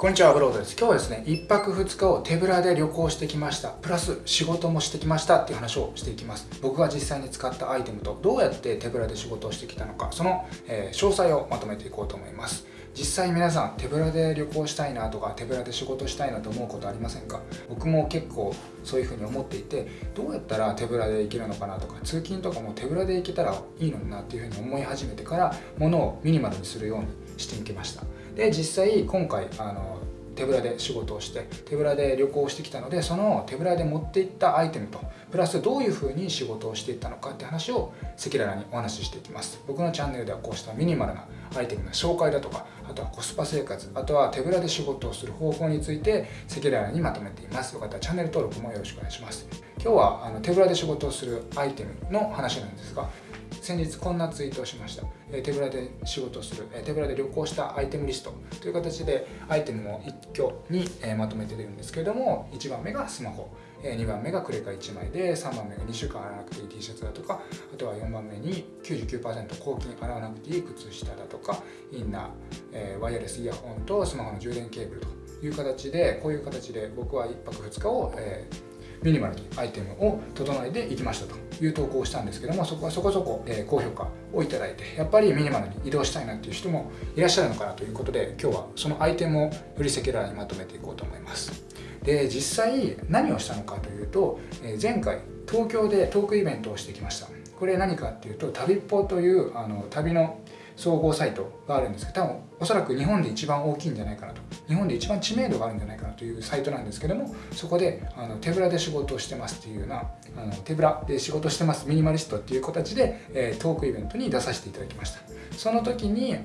こんにちは、ブロードです。今日はですね、1泊2日を手ぶらで旅行してきました。プラス仕事もしてきましたっていう話をしていきます。僕が実際に使ったアイテムとどうやって手ぶらで仕事をしてきたのか、その、えー、詳細をまとめていこうと思います。実際皆さん手ぶらで旅行したいなとか手ぶらで仕事したいなと思うことありませんか？僕も結構そういうふうに思っていてどうやったら手ぶらで行けるのかなとか通勤とかも手ぶらで行けたらいいのになっていうふうに思い始めてから物をミニマルにするようにしていきましたで実際今回あの手ぶらで仕事をして手ぶらで旅行してきたのでその手ぶらで持っていったアイテムとプラスどういうふうに仕事をしていったのかって話を赤裸々にお話ししていきます。僕のチャンネルではこうしたミニマルなアイテムの紹介だとかあとはコスパ生活あとは手ぶらで仕事をする方法について赤裸々にまとめています。よかったらチャンネル登録もよろしくお願いします。今日はあの手ぶらで仕事をするアイテムの話なんですが先日こんなツイートをしました、え手ぶらで仕事する、え手ぶらで旅行したアイテムリスト。という形でアイテムを一挙に、えまとめてるんですけれども1番目がスマホ。2番目がクレカ1枚で3番目が2週間洗わなくていい T シャツだとかあとは4番目に99%抗菌洗わなくていい靴下だとかインナー、えワイヤレスイヤホンとスマホの充電ケーブルという形でこういう形で僕は1泊2日を、えーミニマルにアイテムを整えていきましたという投稿をしたんですけどもそこはそこそこ、え高評価をいただいてやっぱりミニマルに移動したいなっていう人もいらっしゃるのかなということで今日はそのアイテムをより赤裸々にまとめていこうと思います。で実際何をしたのかというと、え前回東京でトークイベントをしてきました。これ何かっていうと旅っぽというあの旅の総合サイトがあるんですけど多分おそらく日本で一番大きいんじゃないかなと。日本で一番知名度があるんじゃないかなというサイトなんですけどもそこであの手ぶらで仕事をしてますっていうようなあの手ぶらで仕事してますミニマリストっていう形で、え、トークイベントに出させていただきました。その時に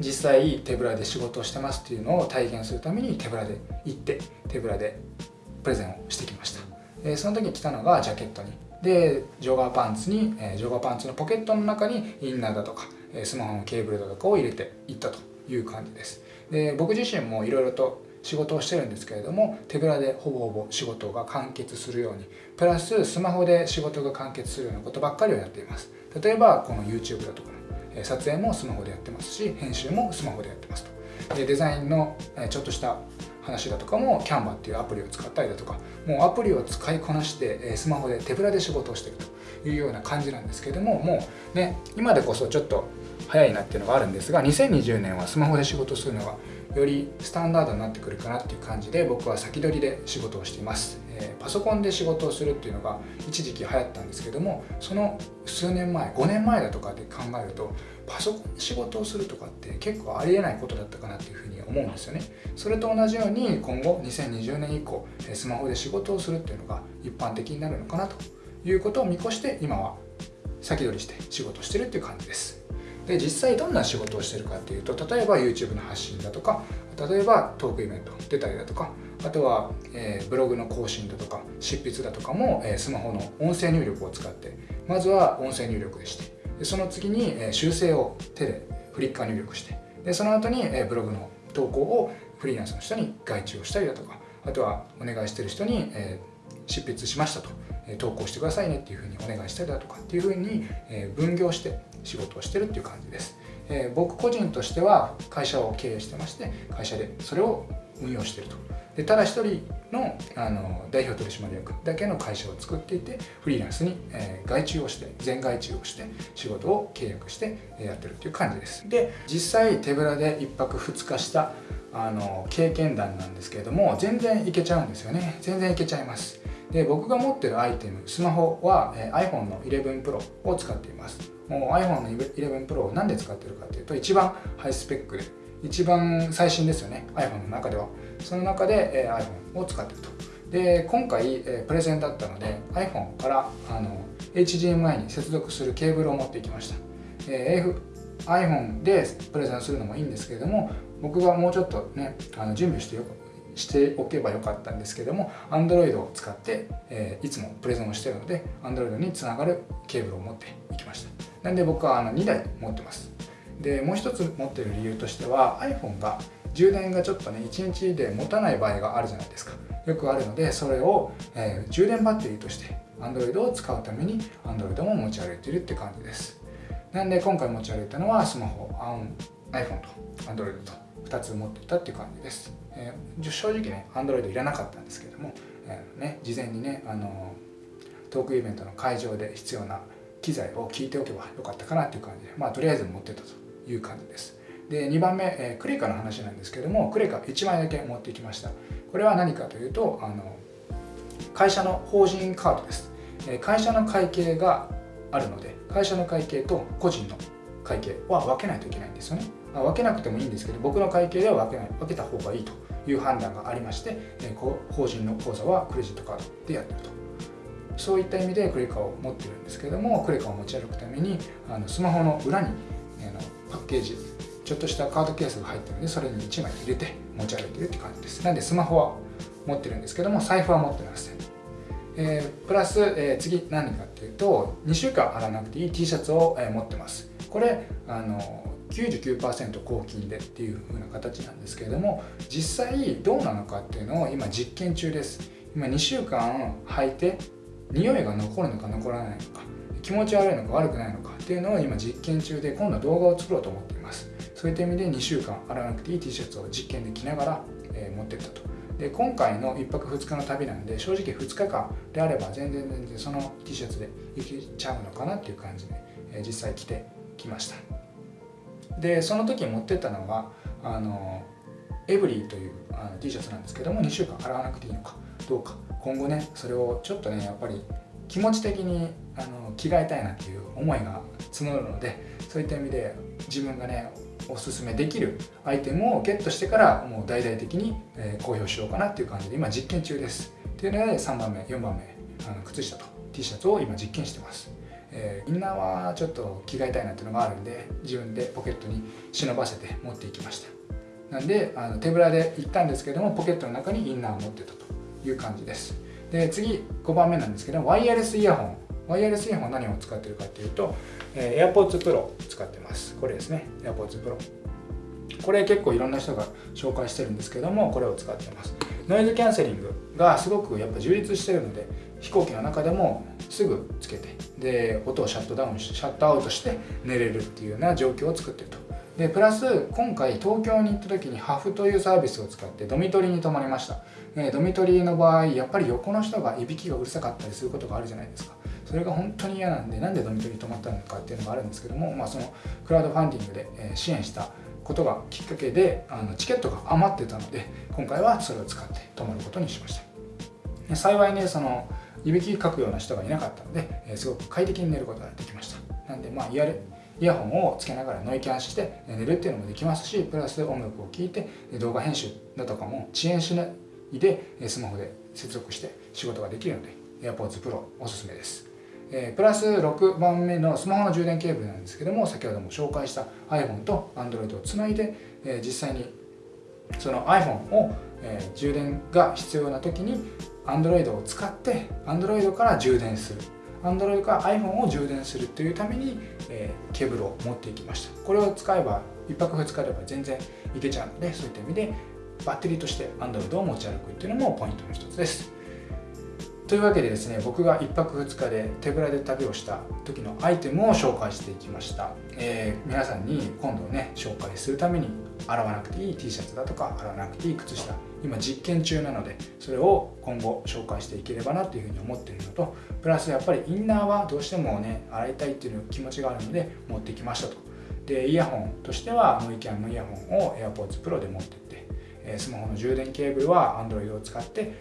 実際手ぶらで仕事をしてますっていうのを体現するために手ぶらで行って手ぶらでプレゼンをしてきました、え、その時に来たのがジャケットに。でジョガーパンツに、え、ジョガーパンツのポケットの中にインナーだとかスマホのケーブルだとかを入れていったという感じです。で僕自身もいろいろと仕事をしてるんですけれども手ぶらでほぼほぼ仕事が完結するようにプラススマホで仕事が完結するようなことばっかりをやっています。例えばこの YouTube だとか撮影もスマホでやってますし編集もスマホでやってますと。でデザインのちょっとした話だとかも Canva っていうアプリを使ったりだとかもうアプリを使いこなしてスマホで手ぶらで仕事をしていくというような感じなんですけどももうね今でこそちょっと早いなっていうのがあるんですが2020年はスマホで仕事するのがよりスタンダードになってくるかなっていう感じで僕は先取りで仕事をしています、えー、パソコンで仕事をするっていうのが一時期流行ったんですけどもその数年前5年前だとかで考えるとパソコンで仕事をするとかって結構ありえないことだったかなっていうふうに思うんですよね。それと同じように今後2020年以降スマホで仕事をするっていうのが一般的になるのかなということを見越して今は先取りして仕事してるっていう感じです。で実際どんな仕事をしてるかっていうと例えば YouTube の発信だとか例えばトークイベント出たりだとかあとは、えー、ブログの更新だとか執筆だとかも、えー、スマホの音声入力を使ってまずは音声入力でしてでその次に、えー、修正を手でフリッカー入力してでその後に、えー、ブログの投稿をフリーランスの人に外注をしたりだとかあとはお願いしてる人に、えー、執筆しましたと、え、投稿してくださいねっていうふうにお願いしたりだとかっていうふうに、えー、分業して仕事をしてるっていう感じです、えー、僕個人としては会社を経営してまして会社でそれを運用してると。でただ一人のあの代表取締役だけの会社を作っていてフリーランスに、えー、外注をして全外注をして仕事を契約してやってるっていう感じです。で実際手ぶらで1泊2日したあの経験談なんですけれども全然いけちゃうんですよね。全然いけちゃいます。で僕が持ってるアイテムスマホは、えー、iPhone の11 Pro を使っています。もう iPhone の11 Pro を何で使ってるかっていうと一番ハイスペックで一番最新ですよね iPhone の中では。その中で、え、iPhone を使ってると。で今回、え、プレゼンだったので iPhone からあの HDMI に接続するケーブルを持ってきました、えー、iPhone でプレゼンするのもいいんですけれども僕がもうちょっとねあの準備してよしておけばよかったんですけども Android を使って、えー、いつもプレゼンをしてるので Android につながるケーブルを持っていきました。なんで僕はあの2台持ってます。でもう一つ持ってる理由としては iPhone が充電がちょっとね1日で持たない場合があるじゃないですか。よくあるのでそれを、えー、充電バッテリーとして Android を使うために Android も持ち歩いてるって感じです。なんで今回持ち歩いたのはスマホ iPhone と Android と2つ持っていたっていう感じです、えー、正直ね Android いらなかったんですけども、えー、ね、事前にねあのトークイベントの会場で必要な機材を聞いておけばよかったかなっていう感じでまあとりあえず持ってたという感じです。で2番目、えー、クレカの話なんですけどもクレカ1枚だけ持ってきました。これは何かというとあの会社の法人カードです、えー、会社の会計があるので会社の会計と個人の会計は分けないといけないんですよね。分けなくてもいいんですけど僕の会計では分けない分けた方がいいという判断がありまして、えー、法人の口座はクレジットカードでやってると。そういった意味でクレカを持ってるんですけどもクレカを持ち歩くためにあのスマホの裏に、えー、パッケージちょっとしたカードケースが入ってるのでそれに1枚入れて持ち歩いてるって感じです。なんでスマホは持ってるんですけども財布は持ってません、えー、プラス、えー、次何かっていうと2週間洗わなくていい T シャツを、え、持ってます。これあの99%抗菌でっていう風な形なんですけれども実際どうなのかっていうのを今実験中です。今2週間履いて匂いが残るのか残らないのか気持ち悪いのか悪くないのかっていうのを今実験中で今度は動画を作ろうと思っています。そういった意味で2週間洗わなくていい T シャツを実験で着ながら、えー、持ってったと。で今回の1泊2日の旅なんで正直2日間であれば全然全然その T シャツでいけちゃうのかなっていう感じで、えー、実際着てきました。でその時持ってったのがあのエブリーというあの T シャツなんですけども2週間洗わなくていいのかどうか。今後ねそれをちょっとねやっぱり気持ち的にあの着替えたいなっていう思いが募るのでそういった意味で自分がねおすすめできるアイテムをゲットしてからもう大々的に、え、公表しようかなっていう感じで今実験中です。っていうので3番目4番目あの靴下と T シャツを今実験してます。えー、インナーはちょっと着替えたいなっていうのがあるんで自分でポケットに忍ばせて持っていきました。なんであの手ぶらで行ったんですけどもポケットの中にインナーを持ってたという感じです。で次5番目なんですけどワイヤレスイヤホン。ワイヤレスイヤホン何を使ってるかっていうと、えー、AirPods Pro 使ってます。これですね。AirPods Pro これ結構いろんな人が紹介してるんですけどもこれを使ってます。ノイズキャンセリングがすごくやっぱ充実してるので飛行機の中でもすぐつけてで音をシャットダウンしシャットアウトして寝れるっていうような状況を作ってると。でプラス今回東京に行った時にハフというサービスを使ってドミトリーに泊まりました、ドミトリーの場合やっぱり横の人がいびきがうるさかったりすることがあるじゃないですか。それが本当に嫌なんでなんでドミトリーに泊まったのかっていうのがあるんですけども、まあ、そのクラウドファンディングで支援したことがきっかけであのチケットが余ってたので今回はそれを使って泊まることにしました。幸いねそのいびきかくような人がいなかったので、えすごく快適に寝ることができました。なんでまあイヤイヤホンをつけながらノイキャンして寝るっていうのもできますしプラス音楽を聴いて動画編集だとかも遅延しないでスマホで接続して仕事ができるので AirPods Pro おすすめです、えー、プラス6番目のスマホの充電ケーブルなんですけども先ほども紹介した iPhone と Android をつないで、えー、実際にその iPhone を、えー、充電が必要な時に Android を使って Android から充電する。Android から iPhone を充電するというために、えー、ケーブルを持っていきました。これを使えば1泊2日あれば全然いけちゃうのでそういった意味でバッテリーとして Android を持ち歩くっていうのもポイントの一つです。というわけでですね僕が1泊2日で手ぶらで旅をした時のアイテムを紹介していきました、えー、皆さんに今度ね紹介するために洗わなくていい T シャツだとか洗わなくていい靴下今実験中なのでそれを今後紹介していければなというふうに思っているのとプラスやっぱりインナーはどうしてもね洗いたいっていう気持ちがあるので持ってきましたと。でイヤホンとしてはノイキャンのイヤホンを AirPods Pro で持ってってスマホの充電ケーブルは Android を使って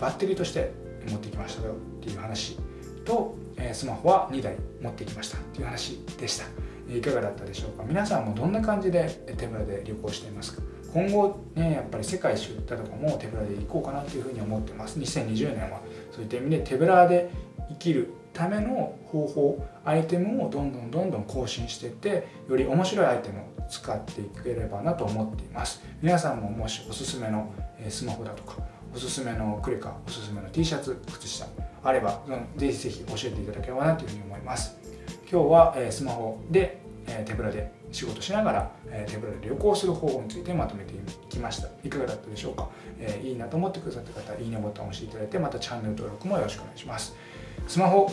バッテリーとして持ってきましたよっていう話とスマホは2台持ってきましたっていう話でした。いかがだったでしょうか？皆さんもどんな感じで手ぶらで旅行していますか？今後ねやっぱり世界一周だとかも手ぶらで行こうかなというふうに思ってます。2020年は。そういった意味で手ぶらで生きるための方法アイテムをどんどんどんどん更新していってより面白いアイテムを使っていければなと思っています。皆さんももしおすすめのスマホだとかおすすめのクレカおすすめの T シャツ靴下あればぜひぜひ教えていただければなというふうに思います。今日はえスマホでえ手ぶらで仕事しながらえ手ぶらで旅行する方法についてまとめてきました。いかがだったでしょうか、えいいなと思ってくださった方いいねボタンを押していただいてまたチャンネル登録もよろしくお願いします。スマホ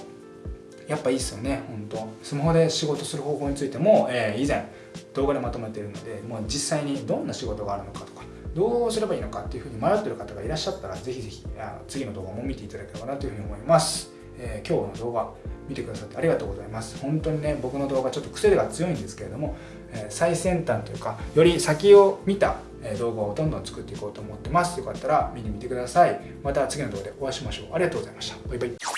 やっぱいいっすよね本当スマホで仕事する方法についても、えー、以前動画でまとめているのでもう実際にどんな仕事があるのかとかどうすればいいのかっていうふうに迷ってる方がいらっしゃったらぜひぜひあの次の動画も見ていただければなというふうに思います、えー、今日の動画見てくださってありがとうございます。本当にね僕の動画ちょっと癖が強いんですけれども、えー、最先端というかより先を見た動画をどんどん作っていこうと思ってます。よかったら見に見てください。また次の動画でお会いしましょう。ありがとうございました。バイバイ。